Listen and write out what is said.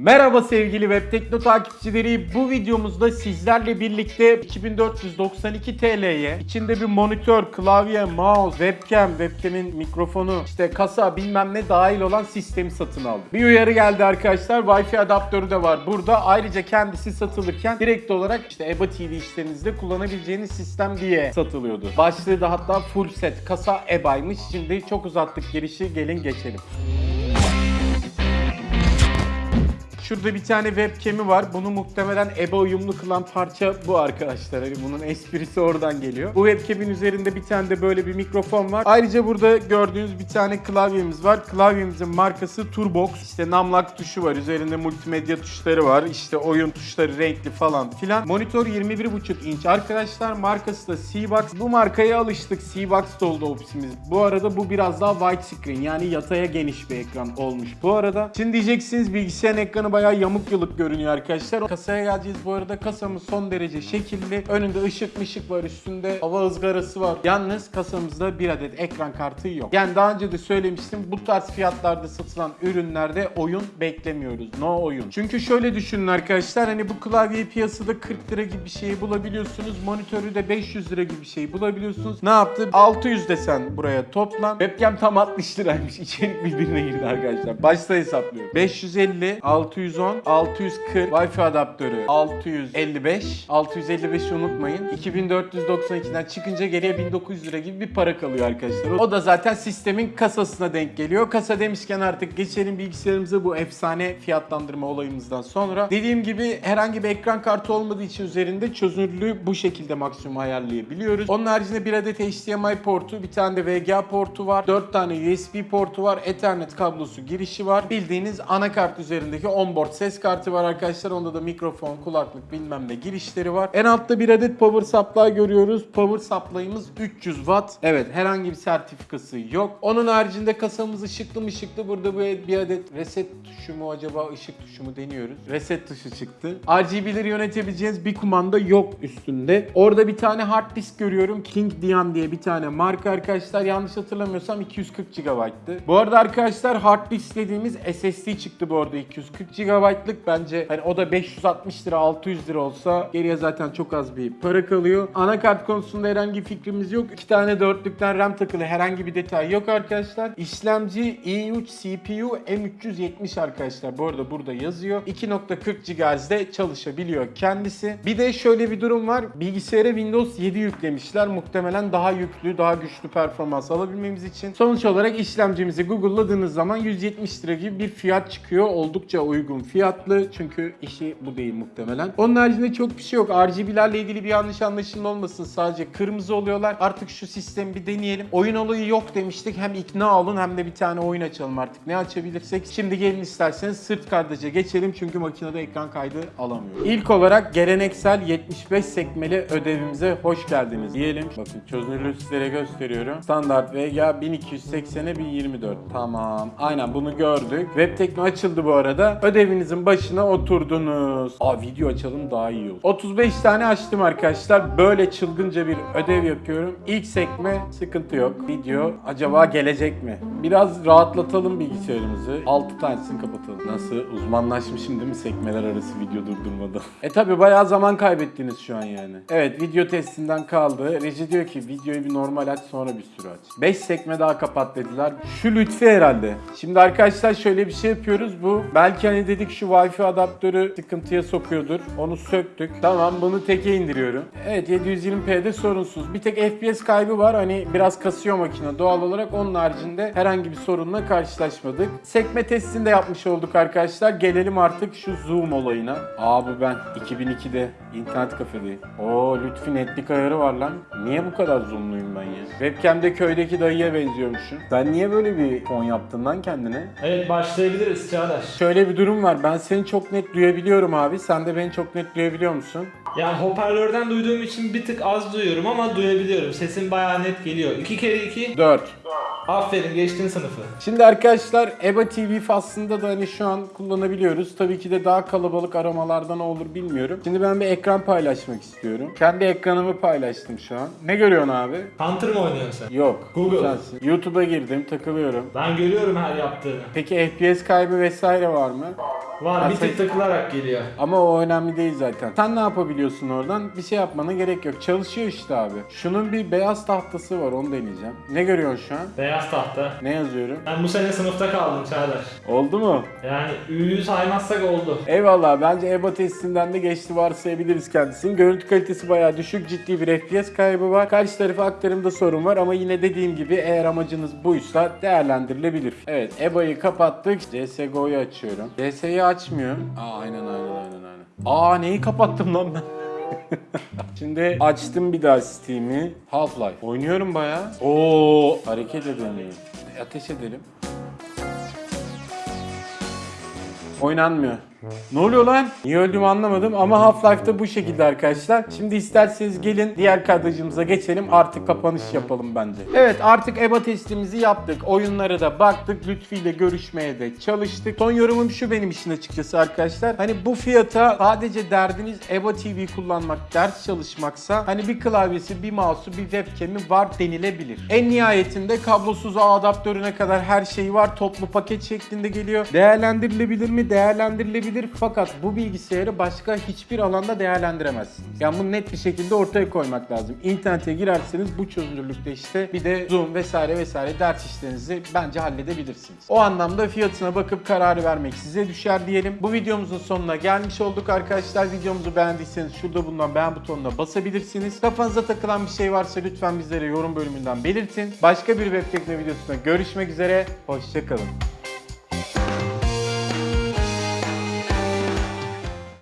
Merhaba sevgili Web Tekno takipçileri. Bu videomuzda sizlerle birlikte 2492 TL'ye içinde bir monitör, klavye, mouse, webcam, webcam'in mikrofonu, işte kasa bilmem ne dahil olan sistemi satın aldık. Bir uyarı geldi arkadaşlar. Wi-Fi adaptörü de var burada. Ayrıca kendisi satılırken direkt olarak işte EBA TV işlerinizde kullanabileceğiniz sistem diye satılıyordu. Başlığı da hatta full set kasa EBA'ymış. Şimdi çok uzattık girişi. Gelin geçelim. Şurada bir tane webcam'i var. Bunu muhtemelen EBA uyumlu kılan parça bu arkadaşlar. Hani bunun esprisi oradan geliyor. Bu webcam'in üzerinde bir tane de böyle bir mikrofon var. Ayrıca burada gördüğünüz bir tane klavyemiz var. Klavyemizin markası Turbox. İşte namlak tuşu var. Üzerinde multimedya tuşları var. İşte oyun tuşları renkli falan filan. Monitör 21.5 inç. Arkadaşlar markası da C-Box. Bu markaya alıştık. C-Box oldu ofisimiz. Bu arada bu biraz daha wide screen. Yani yataya geniş bir ekran olmuş. Bu arada şimdi diyeceksiniz bilgisayarın ekranı bayağı yamuk yılık görünüyor arkadaşlar. Kasaya geleceğiz bu arada. Kasamız son derece şekilli. Önünde ışık mışık var. Üstünde hava ızgarası var. Yalnız kasamızda bir adet ekran kartı yok. Yani daha önce de söylemiştim. Bu tarz fiyatlarda satılan ürünlerde oyun beklemiyoruz. No oyun. Çünkü şöyle düşünün arkadaşlar. Hani bu klavyeyi piyasada 40 lira gibi bir şeyi bulabiliyorsunuz. Monitörü de 500 lira gibi bir şeyi bulabiliyorsunuz. Ne yaptı? 600 desen buraya toplam. Webcam tam 60 liraymış. İçerik birbirine girdi arkadaşlar. Başta hesaplıyorum. 550, 610, 640 Wi-Fi adaptörü 655. 655'i unutmayın. 2492'den çıkınca geriye 1900 lira gibi bir para kalıyor arkadaşlar. O da zaten sistemin kasasına denk geliyor. Kasa demişken artık geçelim bilgisayarımıza bu efsane fiyatlandırma olayımızdan sonra. Dediğim gibi herhangi bir ekran kartı olmadığı için üzerinde çözünürlüğü bu şekilde maksimum ayarlayabiliyoruz. Onun haricinde bir adet HDMI portu, bir tane de VGA portu var. 4 tane USB portu var. Ethernet kablosu girişi var. Bildiğiniz anakart üzerindeki onboard ses kartı var arkadaşlar. Onda da mikrofon, kulaklık bilmem ne girişleri var. En altta bir adet power supply görüyoruz. Power supply'ımız 300 watt. Evet herhangi bir sertifikası yok. Onun haricinde kasamız ışıklı mı ışıklı. Burada bu bir adet reset tuşu mu acaba ışık tuşu mu deniyoruz. Reset tuşu çıktı. RGB'leri yönetebileceğiniz bir kumanda yok üstünde. Orada bir tane hard disk görüyorum. King Dian diye bir tane marka arkadaşlar. Yanlış hatırlamıyorsam 240 GB'tı. Bu arada arkadaşlar hard disk dediğimiz SSD çıktı bu arada 240 GB'lık. Bence hani o da 560 lira 600 lira olsa geriye zaten çok az bir para kalıyor. Anakart konusunda herhangi bir fikrimiz yok. İki tane dörtlükten RAM takılı herhangi bir detay yok arkadaşlar. İşlemci i3 CPU M370 arkadaşlar. Bu arada burada yazıyor. 2.40 GHz'de çalışabiliyor kendisi. Bir de şöyle bir durum var. Bilgisayara Windows 7 yüklemişler. Muhtemelen daha yüklü, daha güçlü performans alabilmemiz için. Sonuç olarak işlemcimizi Google'ladığınız zaman 170 lira gibi bir fiyat çıkıyor. Oldukça uygun fiyatlı. Çünkü işi bu değil muhtemelen. Onun haricinde çok bir şey yok. RGB'lerle ilgili bir yanlış anlaşılma olmasın. Sadece kırmızı oluyorlar. Artık şu sistemi bir deneyelim. Oyun olayı yok demiştik. Hem ikna olun hem de bir tane oyun açalım artık. Ne açabilirsek. Şimdi gelin isterseniz sırt kardeşe geçelim. Çünkü makinede ekran kaydı alamıyor. İlk olarak geleneksel 75 sekmeli ödevimize hoş geldiniz diyelim. Bakın çözünürlüğü sizlere gösteriyorum. Standart VGA 1280'e 1024. Tamam. Aynen bunu gördük. Web Tekno açıldı bu arada. Ödevinizin başına oturdunuz. Aa video açalım daha iyi olur. 35 tane açtım arkadaşlar. Böyle çılgınca bir ödev yapıyorum. İlk sekme sıkıntı yok. Video acaba gelecek mi? Biraz rahatlatalım bilgisayarımızı. 6 tanesini kapatalım. Nasıl? Uzmanlaşmışım değil mi sekmeler arası video durdurmada? e tabi bayağı zaman kaybettiniz şu an yani. Evet video testinden kaldı. Reji diyor ki videoyu bir normal aç sonra bir sürü aç. 5 sekme daha kapat dediler. Şu lütfi herhalde. Şimdi arkadaşlar şöyle bir şey yapıyoruz. Bu belki hani dedik şu Wi-Fi adaptörü sıkıntıya sokuyordur. Onu söktük. Tamam bunu teke indiriyorum. Evet 720p'de sorunsuz. Bir tek FPS kaybı var. Hani biraz kasıyor makine doğal olarak. Onun haricinde herhangi bir sorunla karşılaşmadık. Sekme testini de yapmış olduk arkadaşlar. Gelelim artık şu zoom olayına. Aa bu ben 2002'de internet kafedeyim. Oo Lütfi netlik ayarı var lan. Niye bu kadar zoomluyum ben ya? Webcam'de köydeki dayıya benziyormuşum. Sen niye böyle bir fon yaptın lan kendine? Evet başlayabiliriz Çağdaş. Şöyle bir durum var. Ben seni çok net duyabiliyorum abi. Sen de beni çok net duyabiliyor musun? Ya hoparlörden duyduğum için bir tık az duyuyorum ama duyabiliyorum. Sesin bayağı net geliyor. 2 kere 2. 4. Aferin geçtin sınıfı. Şimdi arkadaşlar EBA TV faslında da hani şu an kullanabiliyoruz. Tabii ki de daha kalabalık aramalarda ne olur bilmiyorum. Şimdi ben bir ekran paylaşmak istiyorum. Kendi ekranımı paylaştım şu an. Ne görüyorsun abi? Hunter mı oynuyorsun sen? Yok. Google. Sensin. YouTube'a girdim, takılıyorum. Ben görüyorum her yaptığını. Peki FPS kaybı vesaire var mı? Var bir tık takılarak geliyor. Ama o önemli değil zaten. Sen ne yapabiliyorsun oradan? Bir şey yapmana gerek yok. Çalışıyor işte abi. Şunun bir beyaz tahtası var onu deneyeceğim. Ne görüyorsun şu an? Beyaz tahta. Ne yazıyorum? Ben bu sene sınıfta kaldım Çağlar. Oldu mu? Yani Ü'yü saymazsak oldu. Eyvallah bence EBA testinden de geçti varsayabiliriz kendisini. Görüntü kalitesi bayağı düşük ciddi bir FPS kaybı var. Karşı tarafa aktarımda sorun var ama yine dediğim gibi eğer amacınız buysa değerlendirilebilir. Evet EBA'yı kapattık. CSGO'yu açıyorum. CS'yi açmıyor. Aa aynen aynen aynen aynen. Aa neyi kapattım lan ben? Şimdi açtım bir daha Steam'i. Half-Life. Oynuyorum bayağı. Oo hareket edemiyorum. Ateş edelim. Oynanmıyor. Ne oluyor lan? Niye öldüğümü anlamadım ama Half-Life'da bu şekilde arkadaşlar. Şimdi isterseniz gelin diğer kadrajımıza geçelim. Artık kapanış yapalım bence. Evet artık EBA testimizi yaptık. Oyunlara da baktık. Lütfi ile görüşmeye de çalıştık. Son yorumum şu benim için açıkçası arkadaşlar. Hani bu fiyata sadece derdiniz EBA TV kullanmak, ders çalışmaksa hani bir klavyesi, bir mouse'u, bir webcam'i var denilebilir. En nihayetinde kablosuz ağ adaptörüne kadar her şey var. Toplu paket şeklinde geliyor. Değerlendirilebilir mi? Değerlendirilebilir. Fakat bu bilgisayarı başka hiçbir alanda değerlendiremezsiniz. Yani bunu net bir şekilde ortaya koymak lazım. İnternete girerseniz bu çözünürlükte işte bir de Zoom vesaire vesaire ders işlerinizi bence halledebilirsiniz. O anlamda fiyatına bakıp kararı vermek size düşer diyelim. Bu videomuzun sonuna gelmiş olduk arkadaşlar. Videomuzu beğendiyseniz şurada bulunan beğen butonuna basabilirsiniz. Kafanıza takılan bir şey varsa lütfen bizlere yorum bölümünden belirtin. Başka bir web tekno videosunda görüşmek üzere. Hoşçakalın.